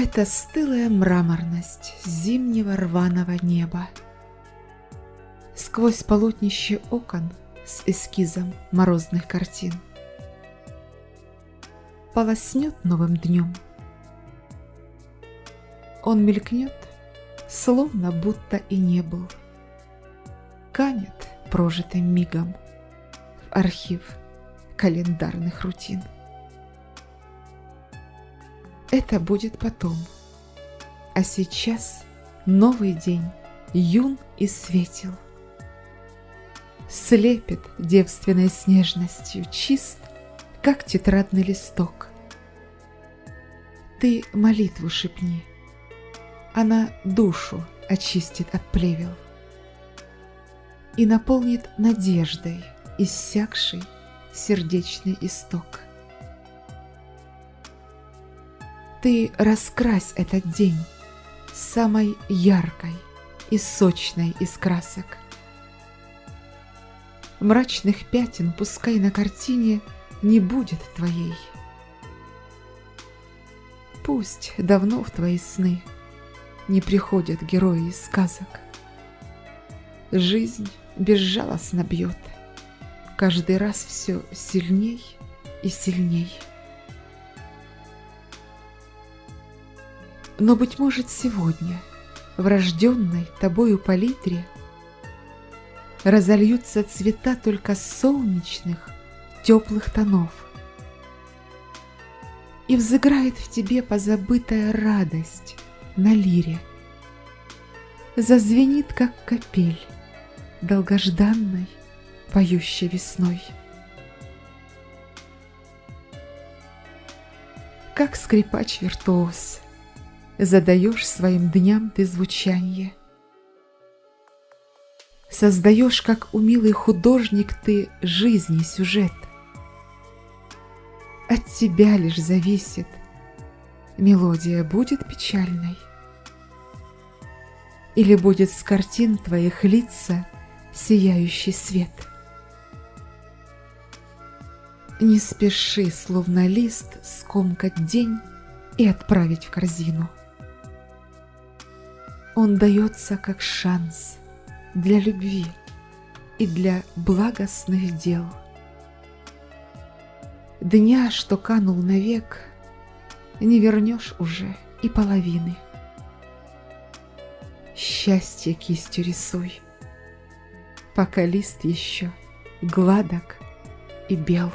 Это стылая мраморность зимнего рваного неба. Сквозь полотнище окон с эскизом морозных картин. Полоснет новым днем. Он мелькнет, словно будто и не был. Канет прожитым мигом в архив календарных рутин. Это будет потом. А сейчас новый день, юн и светел. Слепит девственной снежностью, чист, как тетрадный листок. Ты молитву шепни, она душу очистит от плевел и наполнит надеждой иссякший сердечный исток. Ты раскрась этот день самой яркой и сочной из красок. Мрачных пятен пускай на картине не будет твоей. Пусть давно в твои сны не приходят герои из сказок. Жизнь безжалостно бьет, каждый раз все сильней и сильней. Но, быть может, сегодня в рожденной тобою палитре разольются цвета только солнечных, теплых тонов. И взыграет в тебе позабытая радость на лире. Зазвенит, как капель, долгожданной, поющей весной. Как скрипач-виртуоз — задаешь своим дням ты звучанье. Создаешь, как умелый художник, ты жизни сюжет. От тебя лишь зависит, мелодия будет печальной. Или будет с картин твоих лица сияющий свет. Не спеши, словно лист, скомкать день и отправить в корзину. Он дается как шанс для любви и для благостных дел. Дня, что канул навек, не вернешь уже и половины. Счастье кистью рисуй, пока лист еще гладок и бел.